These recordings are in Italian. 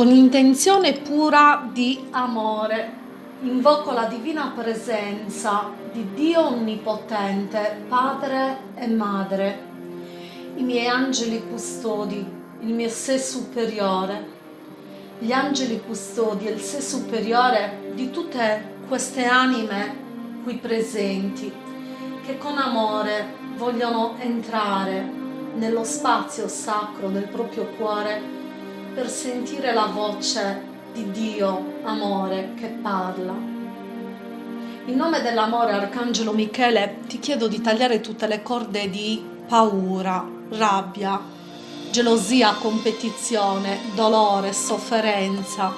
con intenzione pura di amore. Invoco la divina presenza di Dio Onnipotente, Padre e Madre, i miei angeli custodi, il mio sé superiore, gli angeli custodi e il sé superiore di tutte queste anime qui presenti che con amore vogliono entrare nello spazio sacro del proprio cuore per sentire la voce di Dio, amore, che parla. In nome dell'amore, Arcangelo Michele, ti chiedo di tagliare tutte le corde di paura, rabbia, gelosia, competizione, dolore, sofferenza,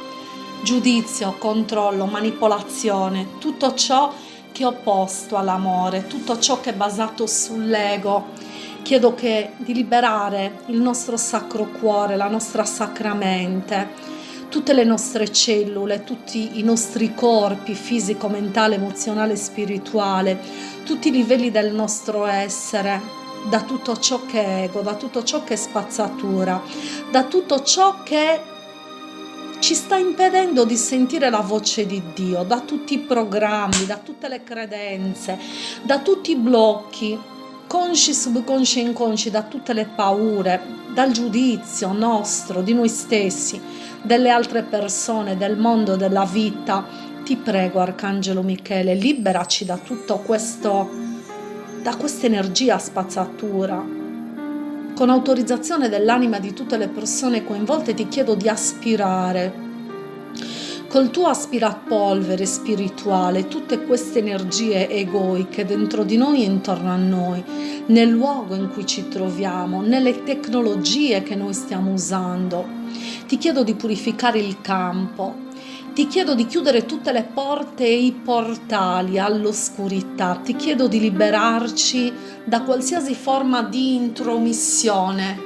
giudizio, controllo, manipolazione, tutto ciò che è opposto all'amore, tutto ciò che è basato sull'ego, Chiedo che, di liberare il nostro sacro cuore, la nostra sacra mente, tutte le nostre cellule, tutti i nostri corpi fisico, mentale, emozionale, spirituale, tutti i livelli del nostro essere, da tutto ciò che è ego, da tutto ciò che è spazzatura, da tutto ciò che ci sta impedendo di sentire la voce di Dio, da tutti i programmi, da tutte le credenze, da tutti i blocchi, consci, subconsci e inconsci da tutte le paure, dal giudizio nostro, di noi stessi, delle altre persone, del mondo, della vita. Ti prego, Arcangelo Michele, liberaci da tutto questo, da questa energia spazzatura. Con autorizzazione dell'anima di tutte le persone coinvolte ti chiedo di aspirare col tuo aspirapolvere spirituale tutte queste energie egoiche dentro di noi e intorno a noi, nel luogo in cui ci troviamo, nelle tecnologie che noi stiamo usando. Ti chiedo di purificare il campo, ti chiedo di chiudere tutte le porte e i portali all'oscurità, ti chiedo di liberarci da qualsiasi forma di intromissione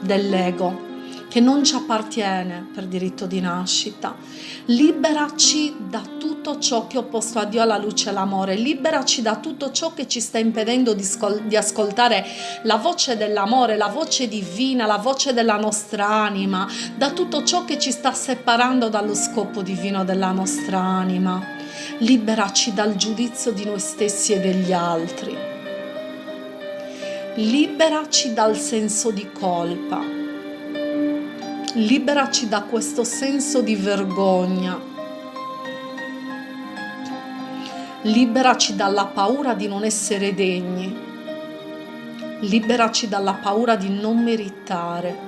dell'ego che non ci appartiene per diritto di nascita. Liberaci da tutto ciò che è opposto a Dio alla luce e all'amore, liberaci da tutto ciò che ci sta impedendo di, di ascoltare la voce dell'amore, la voce divina, la voce della nostra anima, da tutto ciò che ci sta separando dallo scopo divino della nostra anima. Liberaci dal giudizio di noi stessi e degli altri. Liberaci dal senso di colpa liberaci da questo senso di vergogna, liberaci dalla paura di non essere degni, liberaci dalla paura di non meritare,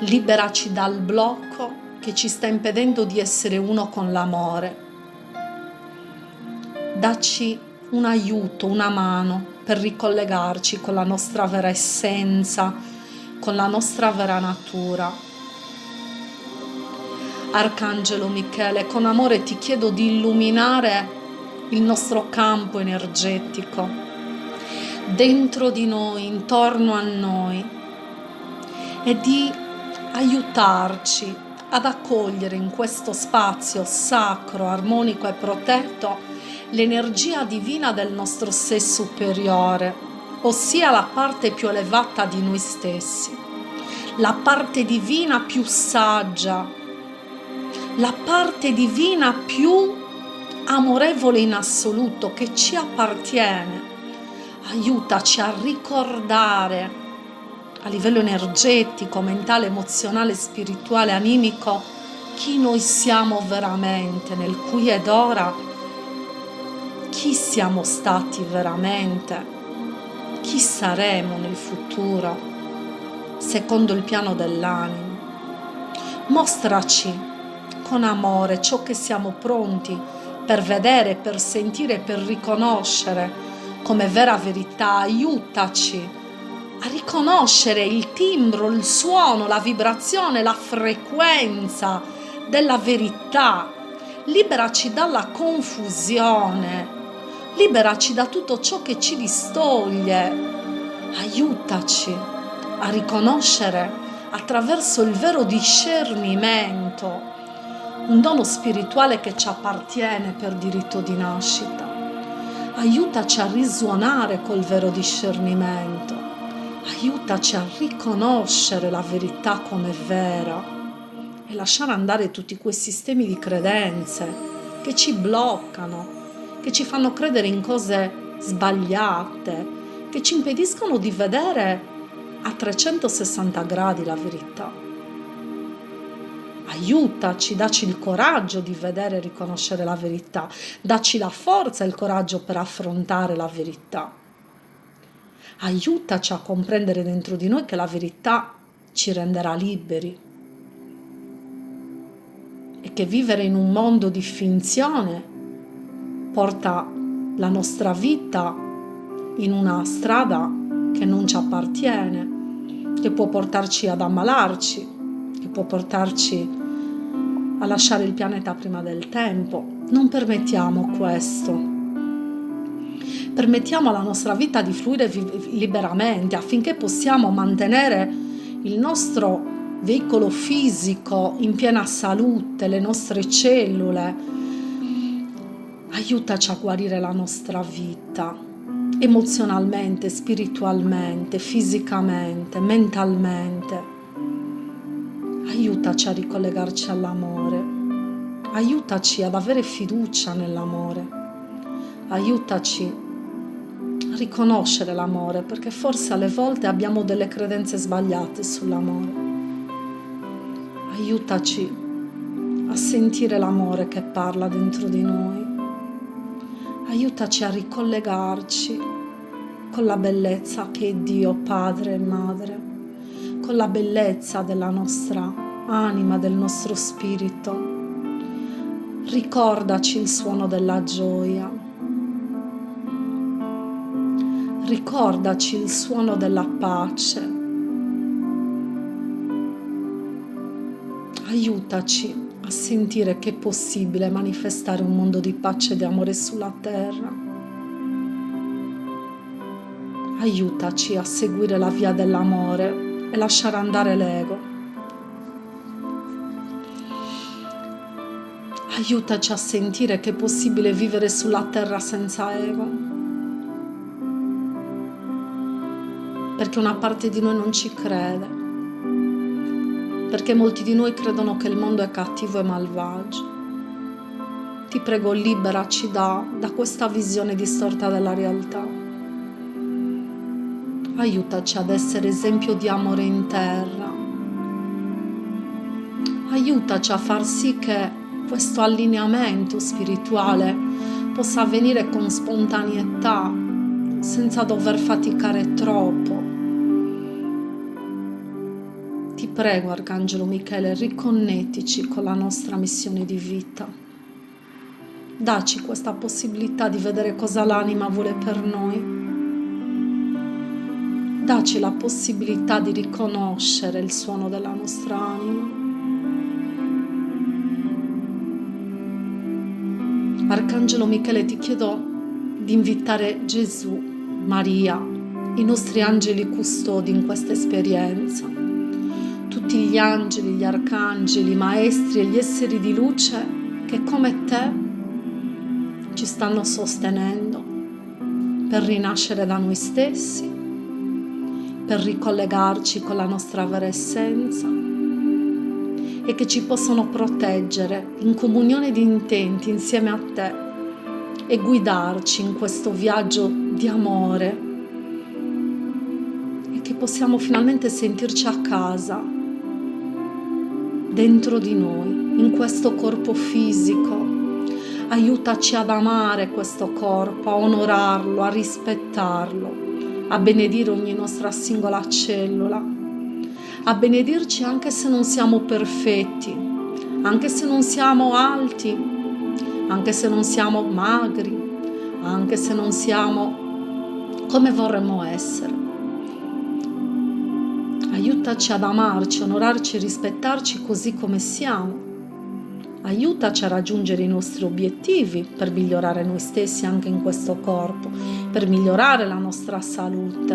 liberaci dal blocco che ci sta impedendo di essere uno con l'amore. Dacci un aiuto, una mano per ricollegarci con la nostra vera essenza, con la nostra vera natura. Arcangelo Michele, con amore ti chiedo di illuminare il nostro campo energetico, dentro di noi, intorno a noi, e di aiutarci ad accogliere in questo spazio sacro, armonico e protetto l'energia divina del nostro sé superiore, ossia la parte più elevata di noi stessi, la parte divina più saggia, la parte divina più amorevole in assoluto che ci appartiene. Aiutaci a ricordare a livello energetico, mentale, emozionale, spirituale, animico, chi noi siamo veramente nel qui ed ora, chi siamo stati veramente chi saremo nel futuro, secondo il piano dell'anima. Mostraci con amore ciò che siamo pronti per vedere, per sentire, per riconoscere come vera verità. Aiutaci a riconoscere il timbro, il suono, la vibrazione, la frequenza della verità. Liberaci dalla confusione liberaci da tutto ciò che ci distoglie, aiutaci a riconoscere attraverso il vero discernimento un dono spirituale che ci appartiene per diritto di nascita. Aiutaci a risuonare col vero discernimento. Aiutaci a riconoscere la verità come vera e lasciare andare tutti quei sistemi di credenze che ci bloccano, che ci fanno credere in cose sbagliate, che ci impediscono di vedere a 360 gradi la verità. Aiutaci, dacci il coraggio di vedere e riconoscere la verità, dacci la forza e il coraggio per affrontare la verità. Aiutaci a comprendere dentro di noi che la verità ci renderà liberi. E che vivere in un mondo di finzione porta la nostra vita in una strada che non ci appartiene, che può portarci ad ammalarci, che può portarci a lasciare il pianeta prima del tempo. Non permettiamo questo permettiamo alla nostra vita di fluire liberamente affinché possiamo mantenere il nostro veicolo fisico in piena salute, le nostre cellule. Aiutaci a guarire la nostra vita emozionalmente, spiritualmente, fisicamente, mentalmente. Aiutaci a ricollegarci all'amore. Aiutaci ad avere fiducia nell'amore. Aiutaci riconoscere l'amore, perché forse alle volte abbiamo delle credenze sbagliate sull'amore. Aiutaci a sentire l'amore che parla dentro di noi. Aiutaci a ricollegarci con la bellezza che è Dio, Padre e Madre, con la bellezza della nostra anima, del nostro spirito. Ricordaci il suono della gioia, ricordaci il suono della pace. Aiutaci a sentire che è possibile manifestare un mondo di pace e di amore sulla terra. Aiutaci a seguire la via dell'amore e lasciare andare l'ego. Aiutaci a sentire che è possibile vivere sulla terra senza ego. perché una parte di noi non ci crede, perché molti di noi credono che il mondo è cattivo e malvagio. Ti prego, liberaci da, da questa visione distorta della realtà. Aiutaci ad essere esempio di amore in terra. Aiutaci a far sì che questo allineamento spirituale possa avvenire con spontaneità, senza dover faticare troppo prego, Arcangelo Michele, riconnettici con la nostra missione di vita. Daci questa possibilità di vedere cosa l'anima vuole per noi. Daci la possibilità di riconoscere il suono della nostra anima. Arcangelo Michele, ti chiedo di invitare Gesù, Maria, i nostri angeli custodi in questa esperienza tutti gli angeli, gli arcangeli, i maestri e gli esseri di luce che come te ci stanno sostenendo per rinascere da noi stessi, per ricollegarci con la nostra vera essenza e che ci possono proteggere in comunione di intenti insieme a te e guidarci in questo viaggio di amore e che possiamo finalmente sentirci a casa dentro di noi, in questo corpo fisico. Aiutaci ad amare questo corpo, a onorarlo, a rispettarlo, a benedire ogni nostra singola cellula, a benedirci anche se non siamo perfetti, anche se non siamo alti, anche se non siamo magri, anche se non siamo come vorremmo essere Aiutaci ad amarci, onorarci e rispettarci così come siamo. Aiutaci a raggiungere i nostri obiettivi per migliorare noi stessi anche in questo corpo, per migliorare la nostra salute.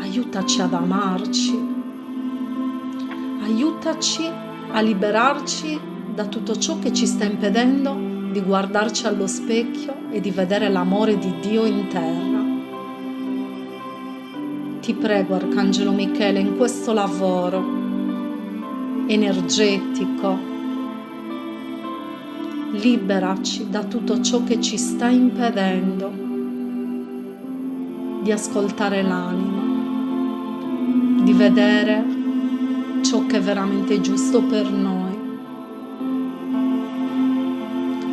Aiutaci ad amarci. Aiutaci a liberarci da tutto ciò che ci sta impedendo di guardarci allo specchio e di vedere l'amore di Dio in terra Ti prego, Arcangelo Michele, in questo lavoro energetico, liberaci da tutto ciò che ci sta impedendo di ascoltare l'anima, di vedere ciò che è veramente giusto per noi.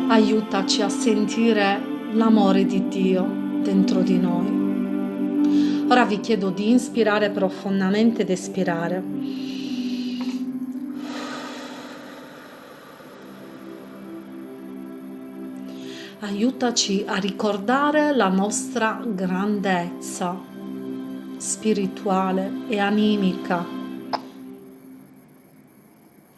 Aiutaci a sentire l'amore di Dio dentro di noi. Ora vi chiedo di inspirare profondamente ed espirare. Aiutaci a ricordare la nostra grandezza spirituale e animica.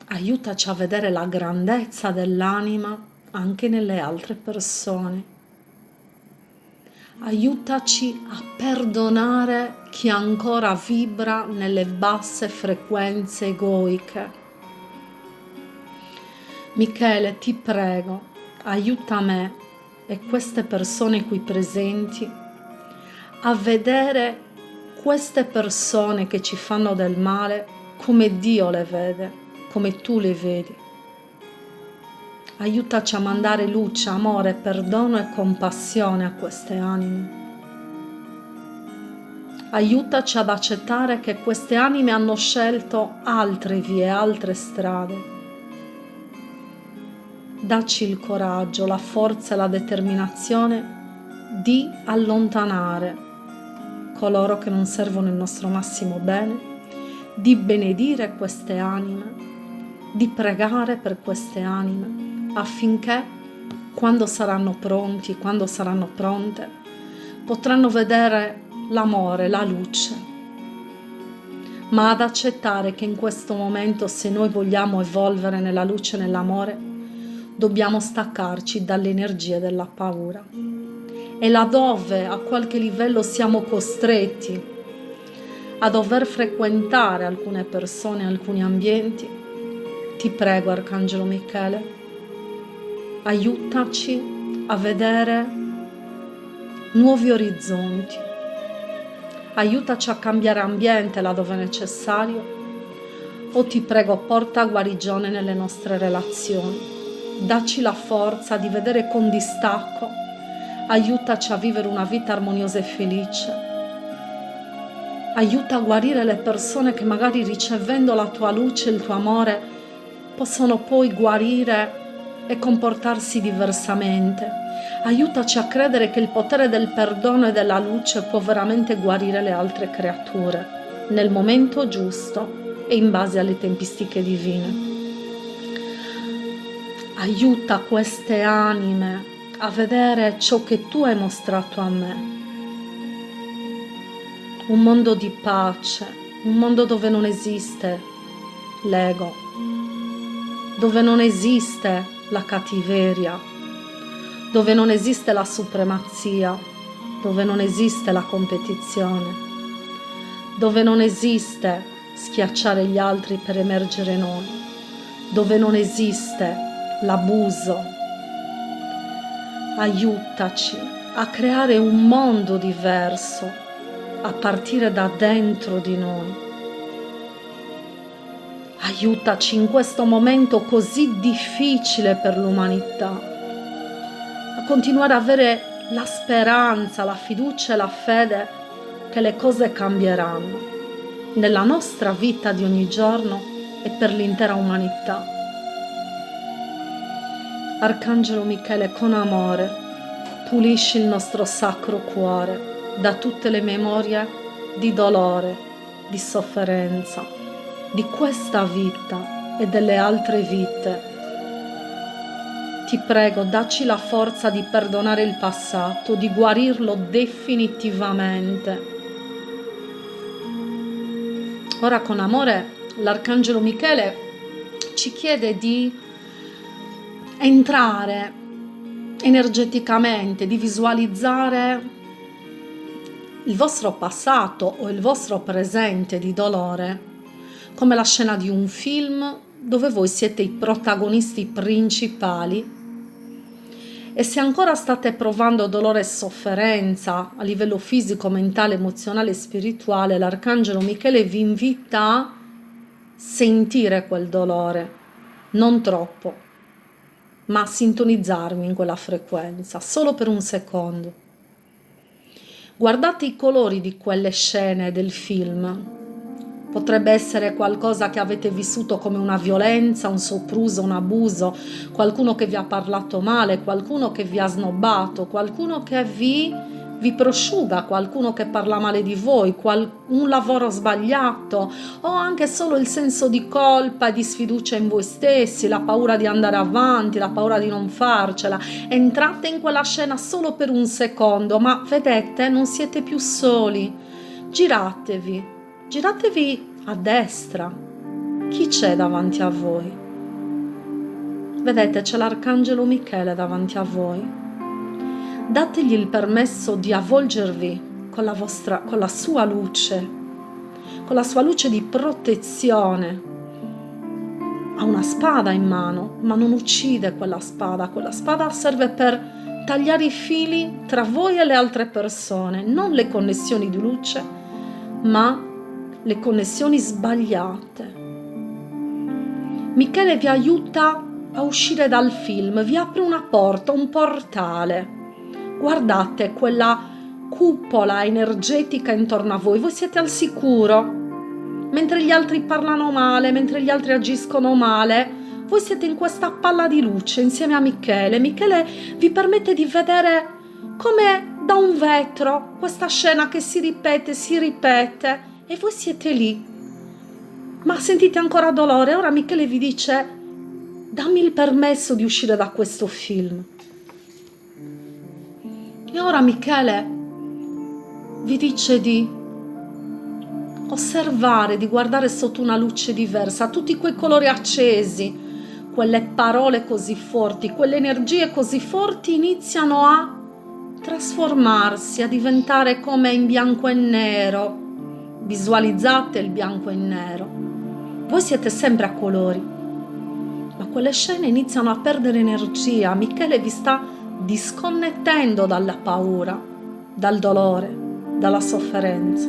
Aiutaci a vedere la grandezza dell'anima anche nelle altre persone aiutaci a perdonare chi ancora vibra nelle basse frequenze egoiche. Michele, ti prego, aiuta me e queste persone qui presenti a vedere queste persone che ci fanno del male come Dio le vede, come tu le vedi aiutaci a mandare luce, amore, perdono e compassione a queste anime. Aiutaci ad accettare che queste anime hanno scelto altre vie, altre strade. Dacci il coraggio, la forza e la determinazione di allontanare coloro che non servono il nostro massimo bene, di benedire queste anime, di pregare per queste anime affinché quando saranno pronti, quando saranno pronte, potranno vedere l'amore, la luce, ma ad accettare che in questo momento se noi vogliamo evolvere nella luce e nell'amore, dobbiamo staccarci dalle energie della paura. E laddove a qualche livello siamo costretti a dover frequentare alcune persone, alcuni ambienti, ti prego Arcangelo Michele, aiutaci a vedere nuovi orizzonti, aiutaci a cambiare ambiente laddove necessario. O ti prego porta guarigione nelle nostre relazioni, dacci la forza di vedere con distacco, aiutaci a vivere una vita armoniosa e felice, aiuta a guarire le persone che magari ricevendo la tua luce, il tuo amore, possono poi guarire e comportarsi diversamente. Aiutaci a credere che il potere del perdono e della luce può veramente guarire le altre creature nel momento giusto e in base alle tempistiche divine. Aiuta queste anime a vedere ciò che tu hai mostrato a me. Un mondo di pace, un mondo dove non esiste l'ego, dove non esiste la cattiveria, dove non esiste la supremazia, dove non esiste la competizione, dove non esiste schiacciare gli altri per emergere noi, dove non esiste l'abuso. Aiutaci a creare un mondo diverso a partire da dentro di noi Aiutaci in questo momento così difficile per l'umanità a continuare ad avere la speranza, la fiducia e la fede che le cose cambieranno nella nostra vita di ogni giorno e per l'intera umanità. Arcangelo Michele, con amore, pulisci il nostro sacro cuore da tutte le memorie di dolore, di sofferenza di questa vita e delle altre vite. Ti prego, dacci la forza di perdonare il passato, di guarirlo definitivamente. Ora con amore l'Arcangelo Michele ci chiede di entrare energeticamente, di visualizzare il vostro passato o il vostro presente di dolore come la scena di un film dove voi siete i protagonisti principali E se ancora state provando dolore e sofferenza a livello fisico, mentale, emozionale e spirituale, l'Arcangelo Michele vi invita a sentire quel dolore, non troppo, ma a sintonizzarmi in quella frequenza, solo per un secondo. Guardate i colori di quelle scene del film, Potrebbe essere qualcosa che avete vissuto come una violenza, un sopruso, un abuso, qualcuno che vi ha parlato male, qualcuno che vi ha snobbato, qualcuno che vi, vi prosciuga, qualcuno che parla male di voi, qual, un lavoro sbagliato o anche solo il senso di colpa e di sfiducia in voi stessi, la paura di andare avanti, la paura di non farcela. Entrate in quella scena solo per un secondo, ma vedete, non siete più soli. Giratevi Giratevi a destra. Chi c'è davanti a voi? Vedete, c'è l'Arcangelo Michele davanti a voi. Dategli il permesso di avvolgervi con la, vostra, con la sua luce, con la sua luce di protezione. Ha una spada in mano, ma non uccide quella spada. Quella spada serve per tagliare i fili tra voi e le altre persone, non le connessioni di luce, ma le connessioni sbagliate. Michele vi aiuta a uscire dal film, vi apre una porta, un portale. Guardate quella cupola energetica intorno a voi, voi siete al sicuro. Mentre gli altri parlano male, mentre gli altri agiscono male, voi siete in questa palla di luce insieme a Michele. Michele vi permette di vedere come da un vetro questa scena che si ripete, si ripete e voi siete lì. Ma sentite ancora dolore? Ora Michele vi dice, dammi il permesso di uscire da questo film. E ora Michele vi dice di osservare, di guardare sotto una luce diversa, tutti quei colori accesi, quelle parole così forti, quelle energie così forti iniziano a trasformarsi, a diventare come in bianco e nero, visualizzate il bianco e il nero. Voi siete sempre a colori, ma quelle scene iniziano a perdere energia. Michele vi sta disconnettendo dalla paura, dal dolore, dalla sofferenza.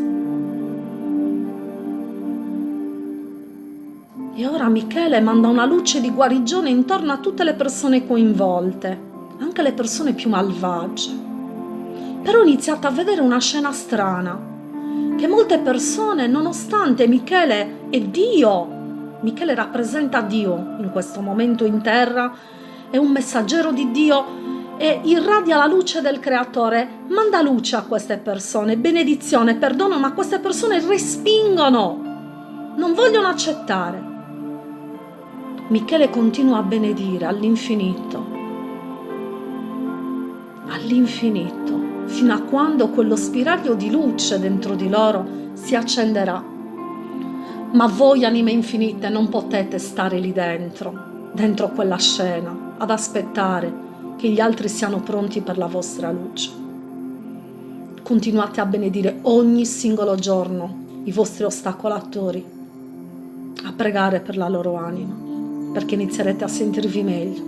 E ora Michele manda una luce di guarigione intorno a tutte le persone coinvolte, anche le persone più malvagie. Però iniziate a vedere una scena strana che molte persone, nonostante Michele è Dio, Michele rappresenta Dio in questo momento in terra, è un messaggero di Dio e irradia la luce del creatore, manda luce a queste persone, benedizione, perdono, ma queste persone respingono, non vogliono accettare. Michele continua a benedire all'infinito, all'infinito fino a quando quello spiraglio di luce dentro di loro si accenderà. Ma voi, anime infinite, non potete stare lì dentro, dentro quella scena, ad aspettare che gli altri siano pronti per la vostra luce. Continuate a benedire ogni singolo giorno i vostri ostacolatori, a pregare per la loro anima, perché inizierete a sentirvi meglio,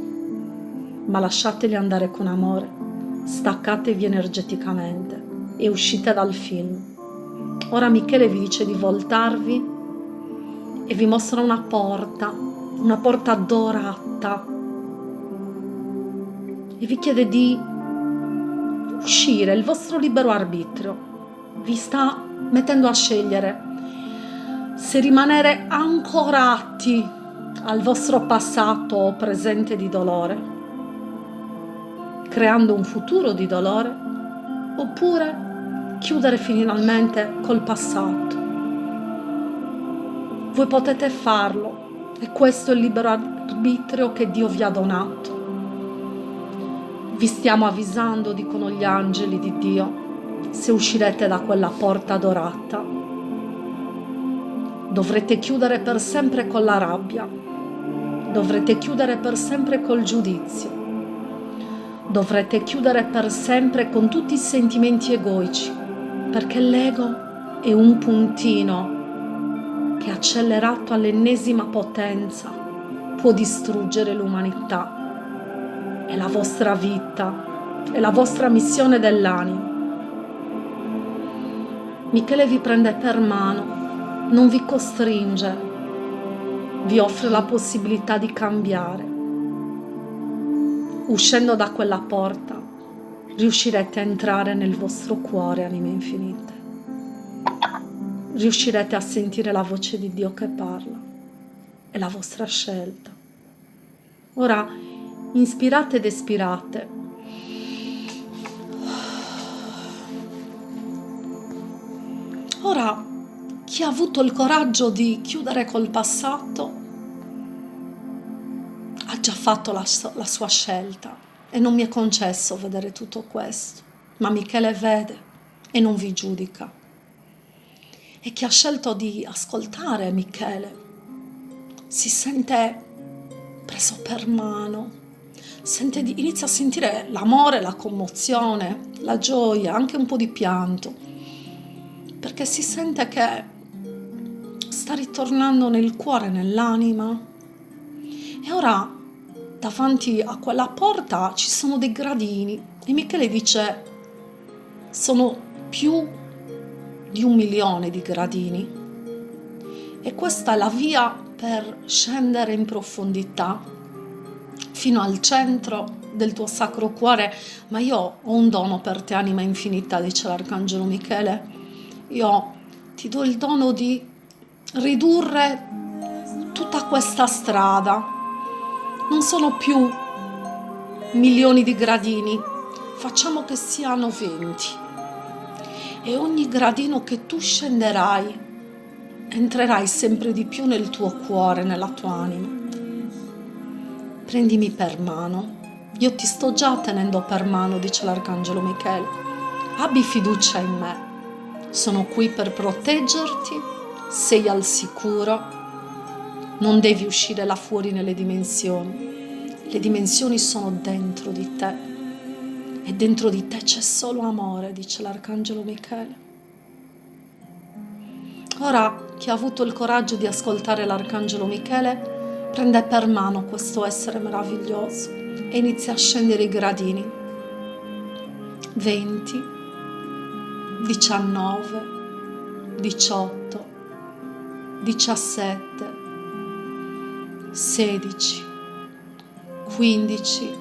ma lasciateli andare con amore staccatevi energeticamente. E uscite dal film. Ora Michele vi dice di voltarvi e vi mostra una porta, una porta dorata. E vi chiede di uscire, il vostro libero arbitrio. Vi sta mettendo a scegliere se rimanere ancorati al vostro passato o presente di dolore creando un futuro di dolore, oppure chiudere finalmente col passato. Voi potete farlo e questo è il libero arbitrio che Dio vi ha donato. Vi stiamo avvisando, dicono gli angeli di Dio, se uscirete da quella porta dorata. Dovrete chiudere per sempre con la rabbia, dovrete chiudere per sempre col giudizio, dovrete chiudere per sempre con tutti i sentimenti egoici, perché l'ego è un puntino che accelerato all'ennesima potenza può distruggere l'umanità. è la vostra vita, è la vostra missione dell'anima. Michele vi prende per mano, non vi costringe, vi offre la possibilità di cambiare. Uscendo da quella porta, riuscirete a entrare nel vostro cuore, anime infinite. Riuscirete a sentire la voce di Dio che parla. È la vostra scelta. Ora inspirate ed espirate. Ora, chi ha avuto il coraggio di chiudere col passato già fatto la, la sua scelta e non mi è concesso vedere tutto questo, ma Michele vede e non vi giudica. E chi ha scelto di ascoltare Michele si sente preso per mano, di, inizia a sentire l'amore, la commozione, la gioia, anche un po' di pianto, perché si sente che sta ritornando nel cuore, nell'anima. E ora davanti a quella porta ci sono dei gradini e Michele dice sono più di un milione di gradini. E questa è la via per scendere in profondità fino al centro del tuo sacro cuore. Ma io ho un dono per te anima infinita dice l'arcangelo Michele. Io ti do il dono di ridurre tutta questa strada non sono più milioni di gradini, facciamo che siano 20. E ogni gradino che tu scenderai, entrerai sempre di più nel tuo cuore, nella tua anima. Prendimi per mano. Io ti sto già tenendo per mano, dice l'Arcangelo Michele. Abbi fiducia in me. Sono qui per proteggerti, sei al sicuro non devi uscire là fuori nelle dimensioni. Le dimensioni sono dentro di te. E dentro di te c'è solo amore, dice l'Arcangelo Michele. Ora, chi ha avuto il coraggio di ascoltare l'Arcangelo Michele, prende per mano questo essere meraviglioso e inizia a scendere i gradini. 20, 19, 18, 17, 16, 15.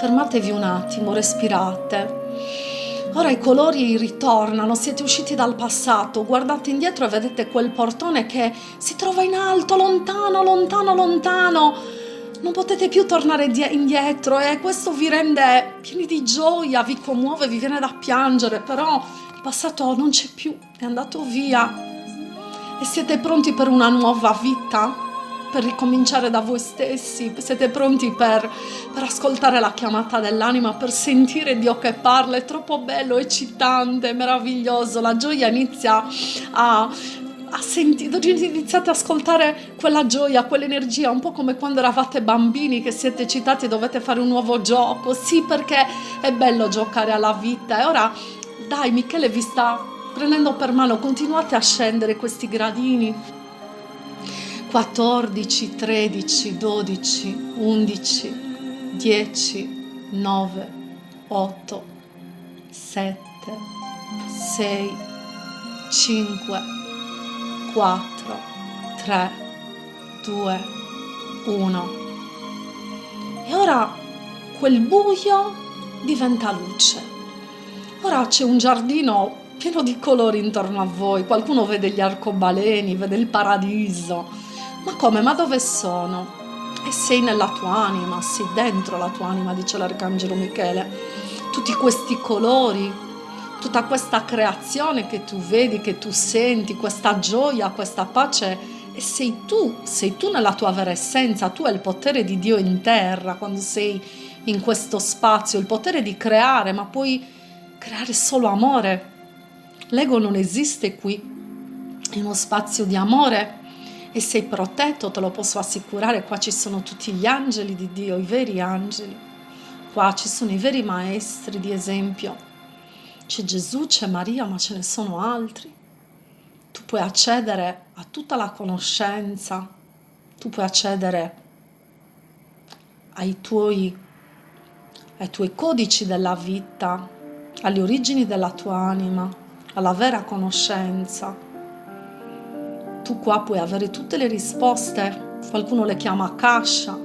Fermatevi un attimo, respirate. Ora i colori ritornano, siete usciti dal passato, guardate indietro e vedete quel portone che si trova in alto, lontano, lontano, lontano. Non potete più tornare indietro e questo vi rende pieni di gioia, vi commuove, vi viene da piangere, però il passato non c'è più, è andato via. E siete pronti per una nuova vita? Per ricominciare da voi stessi, siete pronti per, per ascoltare la chiamata dell'anima, per sentire Dio che parla, è troppo bello, eccitante, meraviglioso, la gioia inizia a, a sentire, iniziate ad ascoltare quella gioia, quell'energia, un po' come quando eravate bambini che siete eccitati e dovete fare un nuovo gioco, sì perché è bello giocare alla vita. E ora dai Michele vi sta prendendo per mano, continuate a scendere questi gradini 14, 13, 12, 11, 10, 9, 8, 7, 6, 5, 4, 3, 2, 1. E ora quel buio diventa luce. Ora c'è un giardino pieno di colori intorno a voi, qualcuno vede gli arcobaleni, vede il paradiso, ma come? Ma dove sono? E sei nella tua anima, sei dentro la tua anima, dice l'Arcangelo Michele. Tutti questi colori, tutta questa creazione che tu vedi, che tu senti, questa gioia, questa pace, e sei tu, sei tu nella tua vera essenza, tu hai il potere di Dio in terra quando sei in questo spazio, il potere di creare, ma puoi creare solo amore. L'ego non esiste qui, è uno spazio di amore e sei protetto, te lo posso assicurare, qua ci sono tutti gli angeli di Dio, i veri angeli, qua ci sono i veri maestri di esempio, c'è Gesù, c'è Maria, ma ce ne sono altri. Tu puoi accedere a tutta la conoscenza, tu puoi accedere ai tuoi ai tuoi codici della vita, alle origini della tua anima, alla vera conoscenza. Tu qua puoi avere tutte le risposte, qualcuno le chiama Akasha.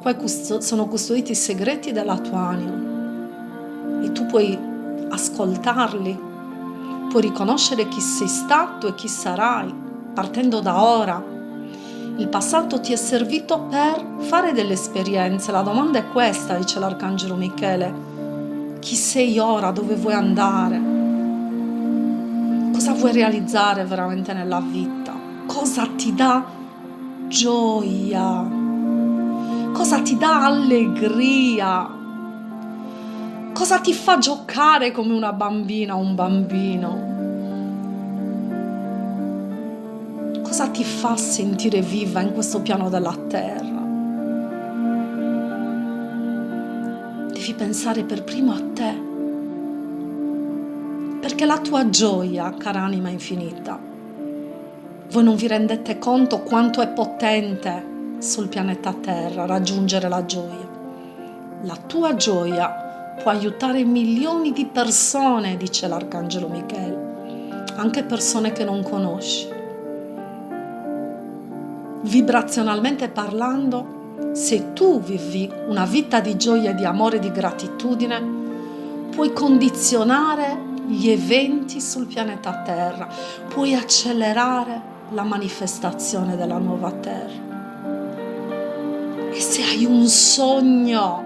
Qua sono custoditi i segreti della tua anima e tu puoi ascoltarli, puoi riconoscere chi sei stato e chi sarai, partendo da ora il passato ti è servito per fare delle esperienze. La domanda è questa, dice l'Arcangelo Michele. Chi sei ora? Dove vuoi andare? Cosa vuoi realizzare veramente nella vita? Cosa ti dà gioia? Cosa ti dà allegria? Cosa ti fa giocare come una bambina o un bambino? cosa ti fa sentire viva in questo piano della terra. Devi pensare per primo a te, perché la tua gioia, cara anima infinita, voi non vi rendete conto quanto è potente sul pianeta Terra raggiungere la gioia. La tua gioia può aiutare milioni di persone, dice l'Arcangelo Michele, anche persone che non conosci vibrazionalmente parlando, se tu vivi una vita di gioia, di amore, di gratitudine, puoi condizionare gli eventi sul pianeta Terra, puoi accelerare la manifestazione della nuova Terra. E se hai un sogno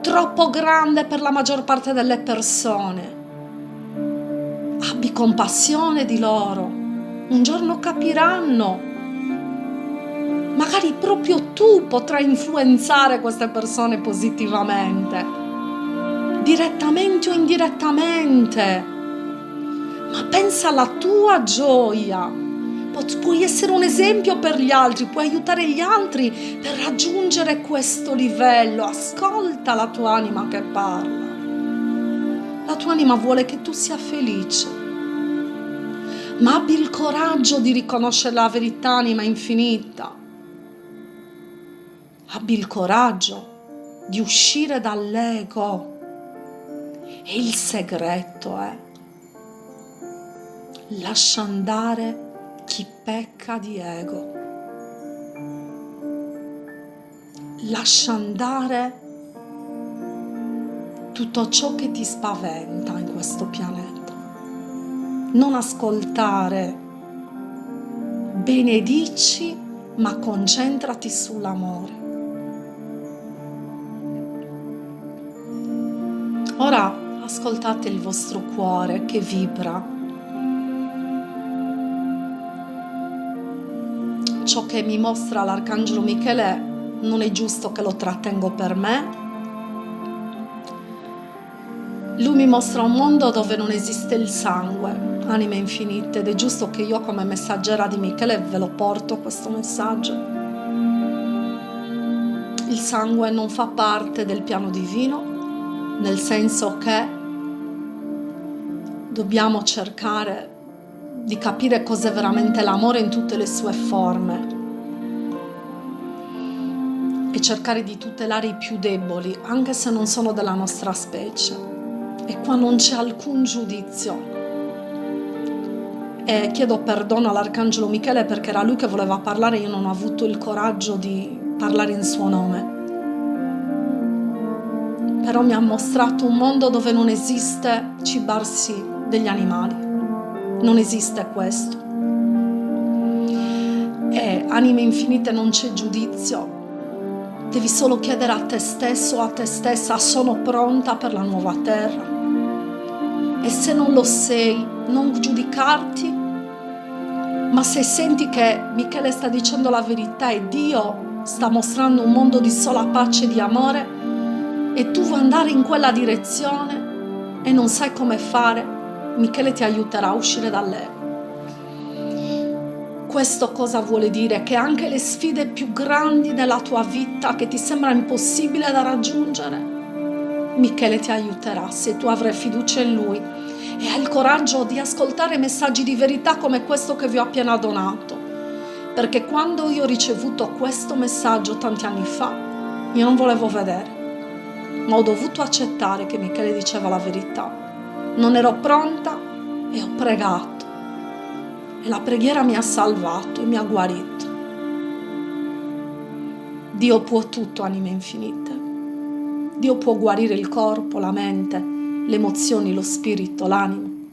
troppo grande per la maggior parte delle persone, abbi compassione di loro. Un giorno capiranno magari proprio tu potrai influenzare queste persone positivamente, direttamente o indirettamente. Ma pensa alla tua gioia. Puoi essere un esempio per gli altri, puoi aiutare gli altri per raggiungere questo livello. Ascolta la tua anima che parla. La tua anima vuole che tu sia felice. Ma abbi il coraggio di riconoscere la verità, anima infinita abbi il coraggio di uscire dall'ego. E il segreto è lascia andare chi pecca di ego. Lascia andare tutto ciò che ti spaventa in questo pianeta. Non ascoltare, benedici, ma concentrati sull'amore. Ora ascoltate il vostro cuore che vibra. Ciò che mi mostra l'Arcangelo Michele non è giusto che lo trattengo per me. Lui mi mostra un mondo dove non esiste il sangue, anime infinite, ed è giusto che io come messaggera di Michele ve lo porto questo messaggio. Il sangue non fa parte del piano divino, nel senso che dobbiamo cercare di capire cos'è veramente l'amore in tutte le sue forme e cercare di tutelare i più deboli, anche se non sono della nostra specie. E qua non c'è alcun giudizio. E chiedo perdono all'Arcangelo Michele perché era lui che voleva parlare, io non ho avuto il coraggio di parlare in suo nome però mi ha mostrato un mondo dove non esiste cibarsi degli animali. Non esiste questo. E anime infinite non c'è giudizio. Devi solo chiedere a te stesso a te stessa, sono pronta per la nuova terra? E se non lo sei, non giudicarti, ma se senti che Michele sta dicendo la verità e Dio sta mostrando un mondo di sola pace e di amore, e tu vuoi andare in quella direzione e non sai come fare, Michele ti aiuterà a uscire dall'ego. Questo cosa vuole dire? Che anche le sfide più grandi della tua vita che ti sembra impossibile da raggiungere, Michele ti aiuterà se tu avrai fiducia in lui e hai il coraggio di ascoltare messaggi di verità come questo che vi ho appena donato. Perché quando io ho ricevuto questo messaggio tanti anni fa, io non volevo vedere ma ho dovuto accettare che Michele diceva la verità. Non ero pronta e ho pregato. E la preghiera mi ha salvato e mi ha guarito. Dio può tutto, anime infinite. Dio può guarire il corpo, la mente, le emozioni, lo spirito, l'animo.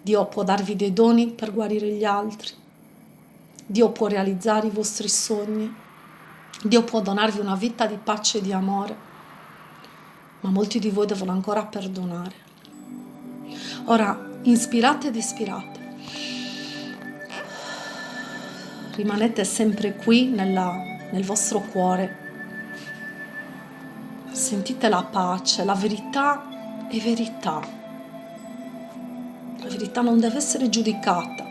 Dio può darvi dei doni per guarire gli altri. Dio può realizzare i vostri sogni. Dio può donarvi una vita di pace e di amore. Ma molti di voi devono ancora perdonare. Ora, inspirate ed ispirate. Rimanete sempre qui nella, nel vostro cuore. Sentite la pace, la verità è verità la verità non deve essere giudicata.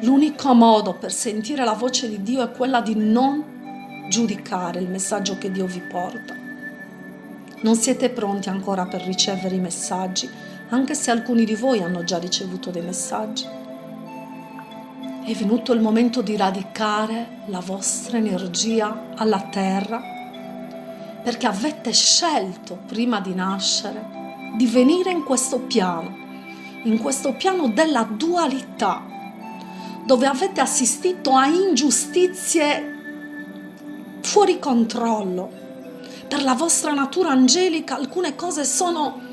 L'unico modo per sentire la voce di Dio è quella di non giudicare il messaggio che Dio vi porta. Non siete pronti ancora per ricevere i messaggi, anche se alcuni di voi hanno già ricevuto dei messaggi. È venuto il momento di radicare la vostra energia alla terra perché avete scelto prima di nascere di venire in questo piano in questo piano della dualità, dove avete assistito a ingiustizie fuori controllo. Per la vostra natura angelica alcune cose sono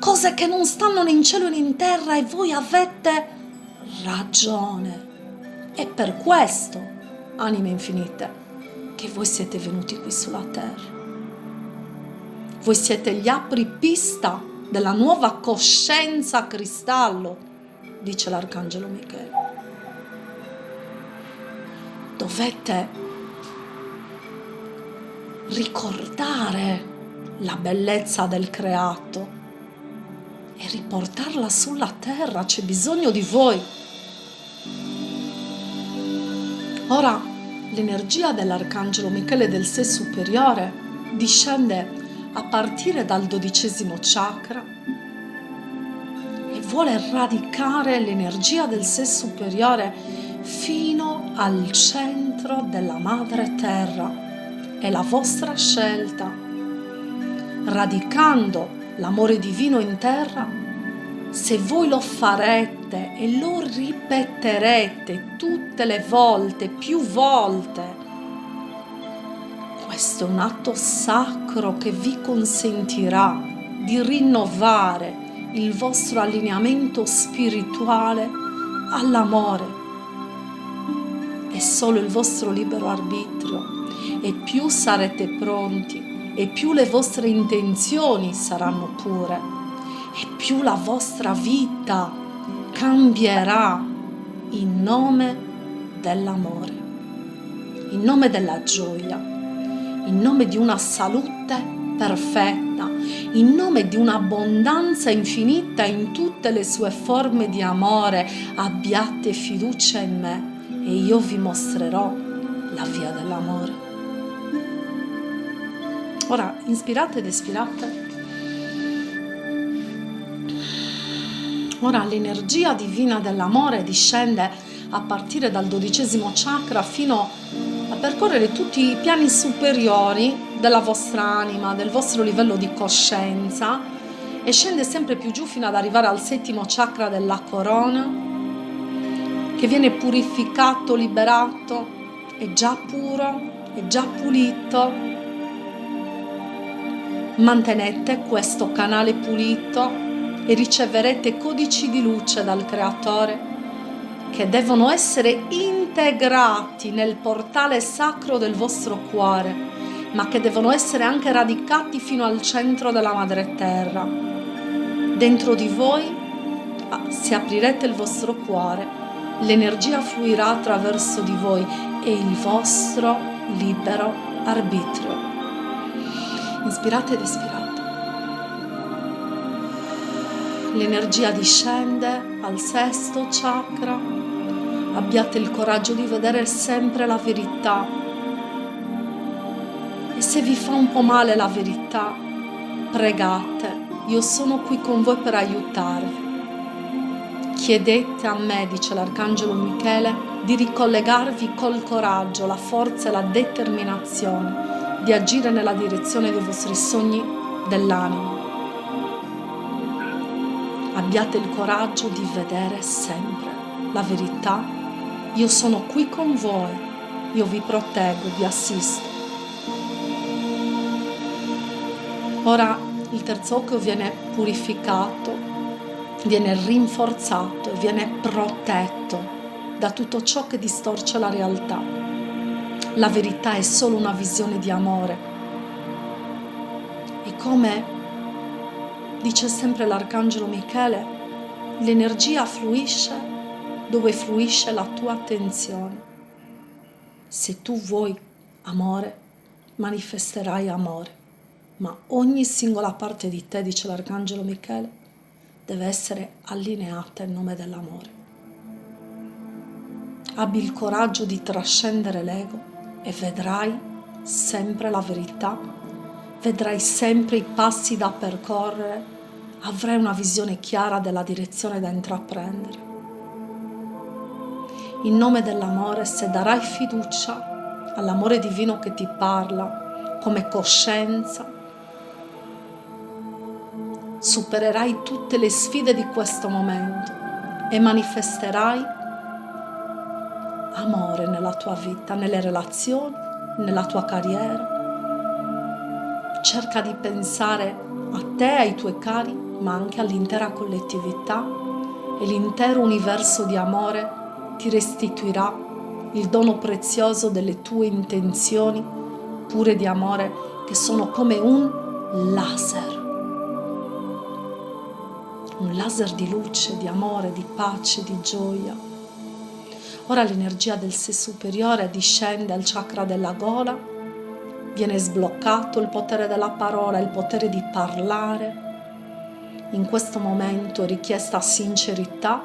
cose che non stanno né in cielo né in terra e voi avete ragione. E per questo, anime infinite, che voi siete venuti qui sulla terra. Voi siete gli apripista della nuova coscienza cristallo, dice l'arcangelo Michele. Dovete ricordare la bellezza del creato e riportarla sulla terra, c'è bisogno di voi. Ora l'energia dell'arcangelo Michele del sé superiore discende a partire dal dodicesimo chakra e vuole radicare l'energia del sé superiore fino al centro della madre terra. È la vostra scelta. Radicando l'amore divino in terra, se voi lo farete e lo ripeterete tutte le volte, più volte, questo è un atto sacro che vi consentirà di rinnovare il vostro allineamento spirituale all'amore. È solo il vostro libero arbitrio e più sarete pronti e più le vostre intenzioni saranno pure e più la vostra vita cambierà in nome dell'amore, in nome della gioia in nome di una salute perfetta, in nome di un'abbondanza infinita in tutte le sue forme di amore, abbiate fiducia in me e io vi mostrerò la via dell'amore. Ora, inspirate ed espirate. Ora l'energia divina dell'amore discende a partire dal dodicesimo chakra fino a percorrere tutti i piani superiori della vostra anima, del vostro livello di coscienza e scende sempre più giù fino ad arrivare al settimo chakra della corona che viene purificato, liberato, è già puro, è già pulito. Mantenete questo canale pulito e riceverete codici di luce dal Creatore che devono essere integrati nel portale sacro del vostro cuore, ma che devono essere anche radicati fino al centro della madre terra. Dentro di voi, ah, se aprirete il vostro cuore, l'energia fluirà attraverso di voi e il vostro libero arbitrio. Inspirate ed espirate. L'energia discende al sesto chakra abbiate il coraggio di vedere sempre la verità. E se vi fa un po' male la verità, pregate, io sono qui con voi per aiutarvi. Chiedete a me, dice l'Arcangelo Michele, di ricollegarvi col coraggio, la forza e la determinazione di agire nella direzione dei vostri sogni dell'anima. Abbiate il coraggio di vedere sempre la verità. Io sono qui con voi, io vi proteggo, vi assisto. Ora il terzo occhio viene purificato, viene rinforzato, viene protetto da tutto ciò che distorce la realtà. La verità è solo una visione di amore. E come dice sempre l'arcangelo Michele, l'energia fluisce dove fluisce la tua attenzione. Se tu vuoi amore, manifesterai amore, ma ogni singola parte di te, dice l'arcangelo Michele, deve essere allineata in nome dell'amore abbi il coraggio di trascendere l'ego e vedrai sempre la verità, vedrai sempre i passi da percorrere, avrai una visione chiara della direzione da intraprendere. In nome dell'amore, se darai fiducia all'amore divino che ti parla come coscienza, supererai tutte le sfide di questo momento e manifesterai amore nella tua vita, nelle relazioni, nella tua carriera. Cerca di pensare a te, ai tuoi cari, ma anche all'intera collettività e l'intero universo di amore ti restituirà il dono prezioso delle tue intenzioni pure di amore che sono come un laser. Un laser di luce, di amore, di pace, di gioia. Ora l'energia del sé superiore discende al chakra della gola, viene sbloccato il potere della parola, il potere di parlare. In questo momento richiesta sincerità.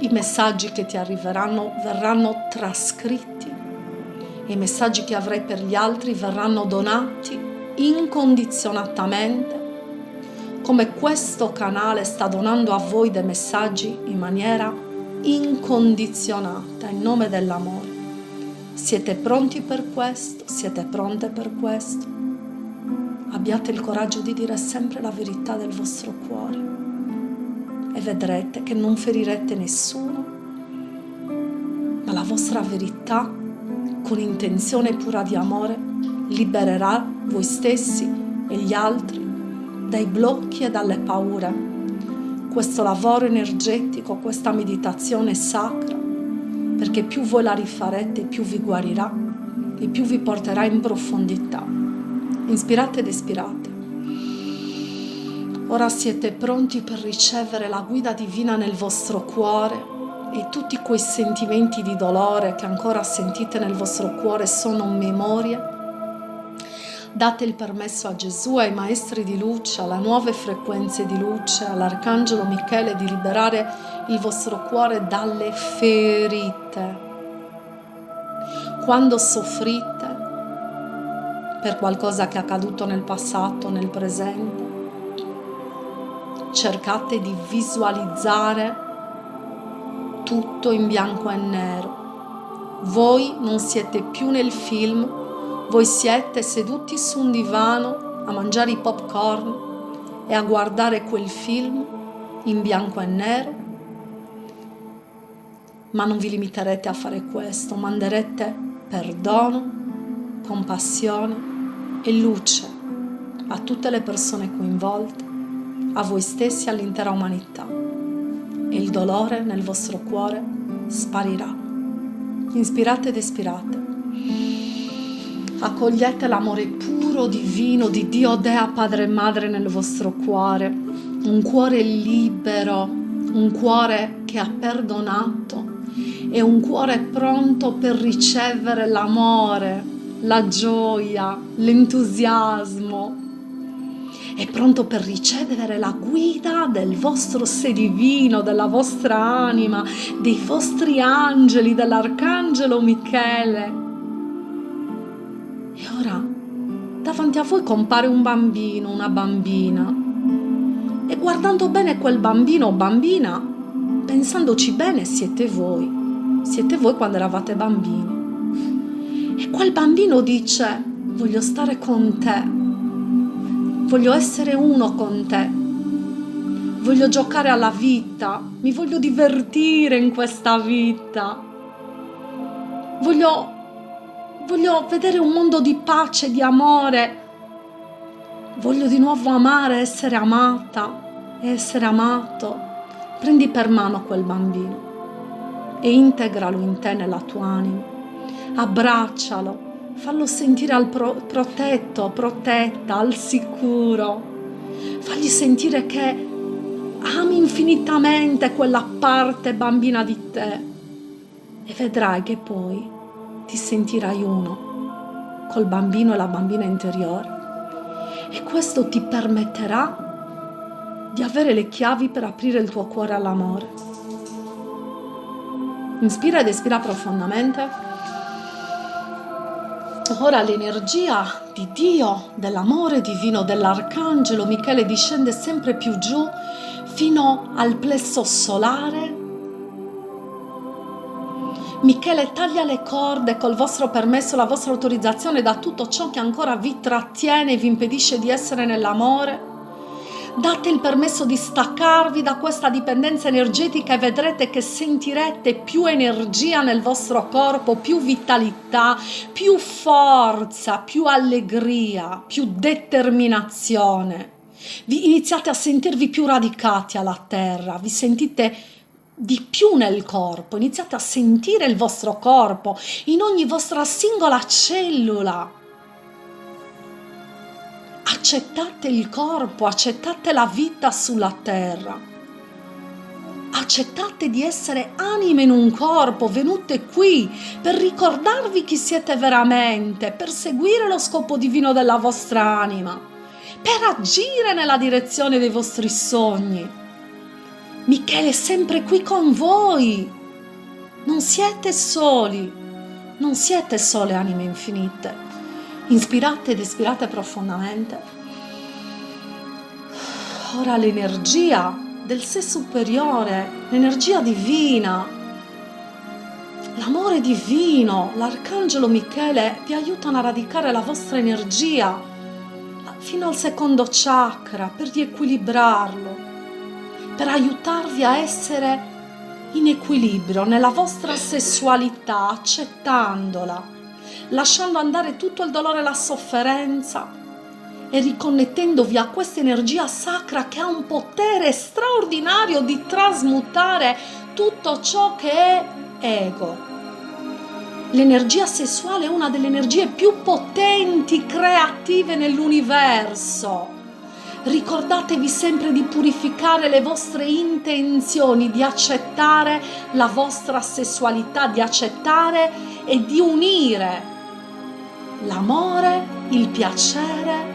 I messaggi che ti arriveranno verranno trascritti. I messaggi che avrai per gli altri verranno donati incondizionatamente come questo canale sta donando a voi dei messaggi in maniera incondizionata in nome dell'amore. Siete pronti per questo? Siete pronte per questo? Abbiate il coraggio di dire sempre la verità del vostro cuore e vedrete che non ferirete nessuno, ma la vostra verità con intenzione pura di amore libererà voi stessi e gli altri dai blocchi e dalle paure questo lavoro energetico, questa meditazione sacra, perché più voi la rifarete, più vi guarirà e più vi porterà in profondità. Inspirate ed espirate. Ora siete pronti per ricevere la guida divina nel vostro cuore e tutti quei sentimenti di dolore che ancora sentite nel vostro cuore sono memorie Date il permesso a Gesù, ai maestri di luce, alle nuove frequenze di luce, all'Arcangelo Michele di liberare il vostro cuore dalle ferite. Quando soffrite per qualcosa che è accaduto nel passato, nel presente, cercate di visualizzare tutto in bianco e nero. Voi non siete più nel film voi siete seduti su un divano a mangiare i popcorn e a guardare quel film in bianco e nero, ma non vi limiterete a fare questo, manderete perdono, compassione e luce a tutte le persone coinvolte, a voi stessi e all'intera umanità. E il dolore nel vostro cuore sparirà. Inspirate ed espirate accogliete l'amore puro, divino di Dio Dea Padre e Madre nel vostro cuore, un cuore libero, un cuore che ha perdonato e un cuore pronto per ricevere l'amore, la gioia, l'entusiasmo. È pronto per ricevere la guida del vostro sé divino, della vostra anima, dei vostri angeli, dell'arcangelo Michele davanti a voi compare un bambino, una bambina. E guardando bene quel bambino o bambina, pensandoci bene, siete voi. Siete voi quando eravate bambini. E quel bambino dice, voglio stare con te. Voglio essere uno con te. Voglio giocare alla vita. Mi voglio divertire in questa vita. Voglio, voglio vedere un mondo di pace, di amore. Voglio di nuovo amare, essere amata e essere amato. Prendi per mano quel bambino e integralo in te, nella tua anima. Abbraccialo, fallo sentire al pro- protetto, protetta, al sicuro. Fagli sentire che ami infinitamente quella parte bambina di te e vedrai che poi ti sentirai uno col bambino e la bambina interiore e questo ti permetterà di avere le chiavi per aprire il tuo cuore all'amore. Inspira ed espira profondamente. Ora l'energia di Dio, dell'amore divino, dell'arcangelo Michele discende sempre più giù fino al plesso solare Michele taglia le corde col vostro permesso, la vostra autorizzazione da tutto ciò che ancora vi trattiene e vi impedisce di essere nell'amore. Date il permesso di staccarvi da questa dipendenza energetica e vedrete che sentirete più energia nel vostro corpo, più vitalità, più forza, più allegria, più determinazione. Vi iniziate a sentirvi più radicati alla terra, vi sentite di più nel corpo, iniziate a sentire il vostro corpo in ogni vostra singola cellula. Accettate il corpo, accettate la vita sulla terra. Accettate di essere anime in un corpo, venute qui per ricordarvi chi siete veramente, per seguire lo scopo divino della vostra anima, per agire nella direzione dei vostri sogni Michele è sempre qui con voi. Non siete soli, non siete sole anime infinite. Inspirate ed espirate profondamente. Ora l'energia del sé superiore, l'energia divina, l'amore divino, l'arcangelo Michele vi aiutano a radicare la vostra energia fino al secondo chakra per riequilibrarlo per aiutarvi a essere in equilibrio nella vostra sessualità, accettandola, lasciando andare tutto il dolore e la sofferenza e riconnettendovi a questa energia sacra che ha un potere straordinario di trasmutare tutto ciò che è ego. L'energia sessuale è una delle energie più potenti, creative nell'universo ricordatevi sempre di purificare le vostre intenzioni, di accettare la vostra sessualità, di accettare e di unire l'amore, il piacere,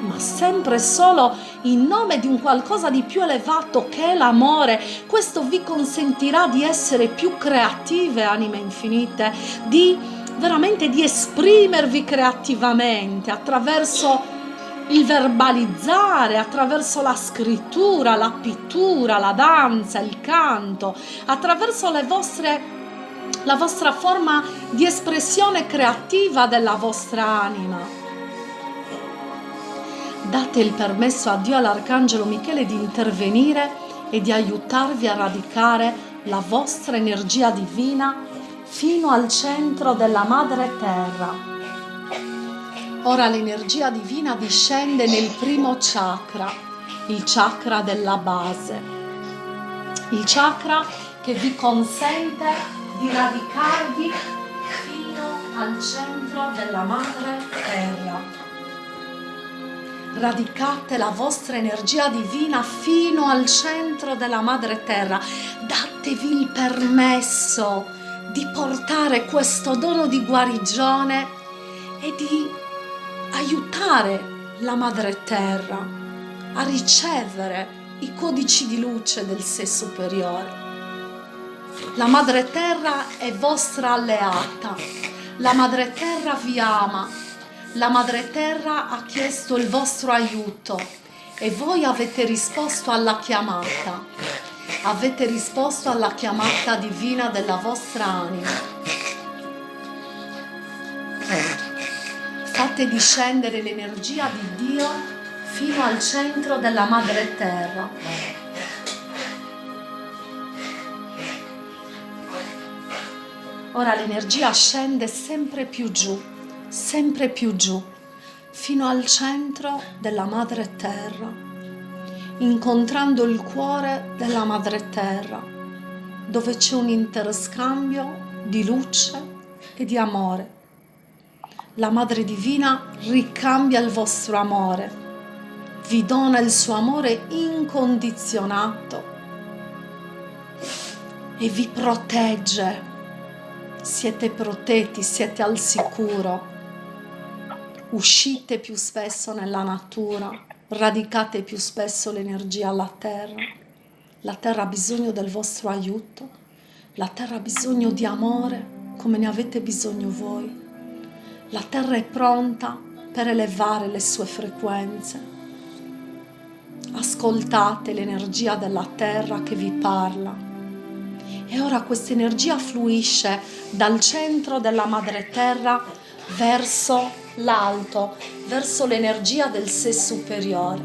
ma sempre solo in nome di un qualcosa di più elevato che è l'amore. Questo vi consentirà di essere più creative, anime infinite, di veramente di esprimervi creativamente attraverso il verbalizzare attraverso la scrittura, la pittura, la danza, il canto, attraverso le vostre la vostra forma di espressione creativa della vostra anima. Date il permesso a Dio all'Arcangelo Michele di intervenire e di aiutarvi a radicare la vostra energia divina fino al centro della Madre Terra Ora l'energia divina discende nel primo chakra, il chakra della base, il chakra che vi consente di radicarvi fino al centro della madre terra. Radicate la vostra energia divina fino al centro della madre terra. Datevi il permesso di portare questo dono di guarigione e di aiutare la madre terra a ricevere i codici di luce del sé superiore. La madre terra è vostra alleata, la madre terra vi ama, la madre terra ha chiesto il vostro aiuto e voi avete risposto alla chiamata, avete risposto alla chiamata divina della vostra anima. Fate discendere l'energia di Dio fino al centro della madre terra. Ora l'energia scende sempre più giù, sempre più giù, fino al centro della madre terra, incontrando il cuore della madre terra, dove c'è un interscambio di luce e di amore. La Madre Divina ricambia il vostro amore, vi dona il suo amore incondizionato e vi protegge. Siete protetti, siete al sicuro. Uscite più spesso nella natura, radicate più spesso l'energia alla terra. La terra ha bisogno del vostro aiuto la terra ha bisogno di amore come ne avete bisogno voi. La terra è pronta per elevare le sue frequenze. Ascoltate l'energia della terra che vi parla. E ora questa energia fluisce dal centro della madre terra verso l'alto, verso l'energia del sé superiore.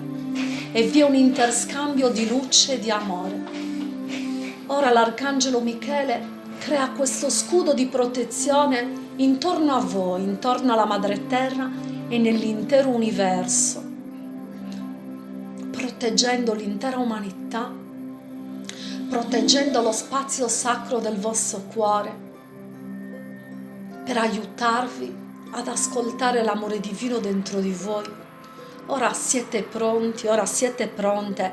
E vi è un interscambio di luce e di amore. Ora l'arcangelo Michele crea questo scudo di protezione intorno a voi, intorno alla madre terra e nell'intero universo, proteggendo l'intera umanità, proteggendo lo spazio sacro del vostro cuore, per aiutarvi ad ascoltare l'amore divino dentro di voi. Ora siete pronti, ora siete pronte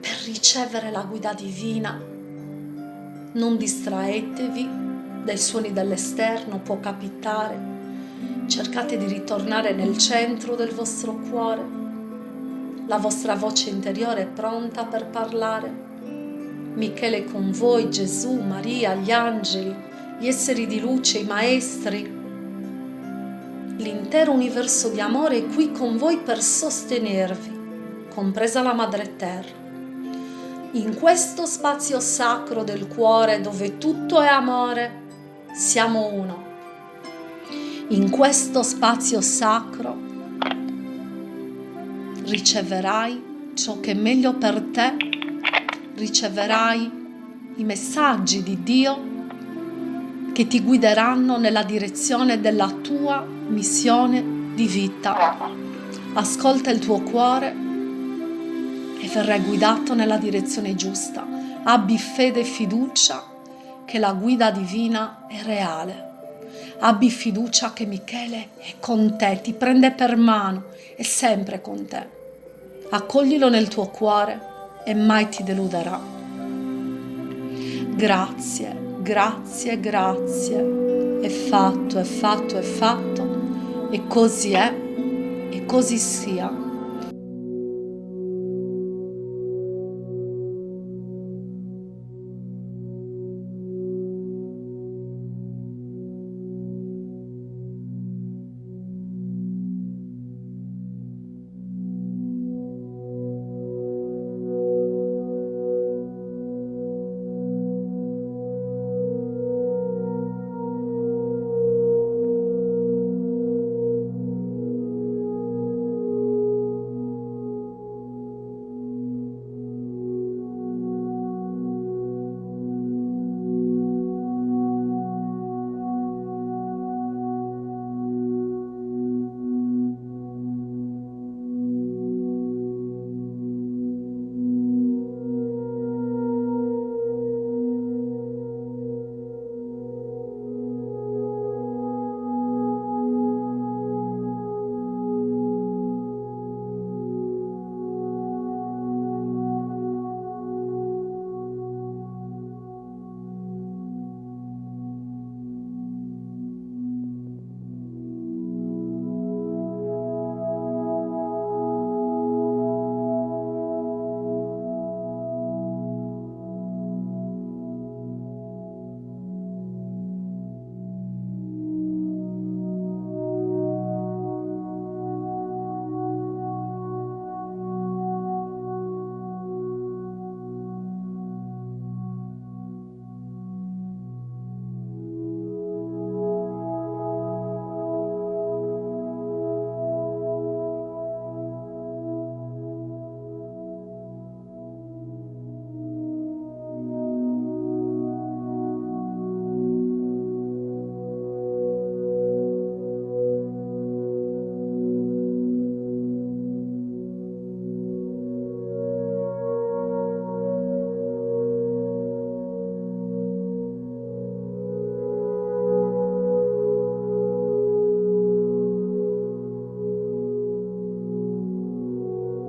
per ricevere la guida divina non distraetevi dai suoni dall'esterno, può capitare. Cercate di ritornare nel centro del vostro cuore. La vostra voce interiore è pronta per parlare. Michele con voi, Gesù, Maria, gli angeli, gli esseri di luce, i maestri. L'intero universo di amore è qui con voi per sostenervi, compresa la Madre Terra in questo spazio sacro del cuore dove tutto è amore, siamo uno. In questo spazio sacro riceverai ciò che è meglio per te, riceverai i messaggi di Dio che ti guideranno nella direzione della tua missione di vita. Ascolta il tuo cuore e verrai guidato nella direzione giusta. Abbi fede e fiducia che la guida divina è reale. Abbi fiducia che Michele è con te, ti prende per mano, è sempre con te. Accoglilo nel tuo cuore e mai ti deluderà. Grazie, grazie, grazie. È fatto, è fatto, è fatto. E così è, e così sia.